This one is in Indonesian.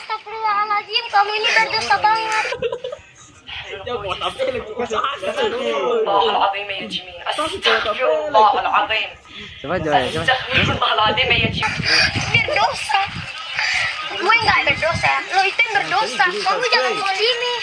astagfirullahaladzim kamu ini berdosa banget Coba Joy, coba. Berdosa. Gue nggak berdosa, lo itu yang berdosa. Kamu jangan mau ini.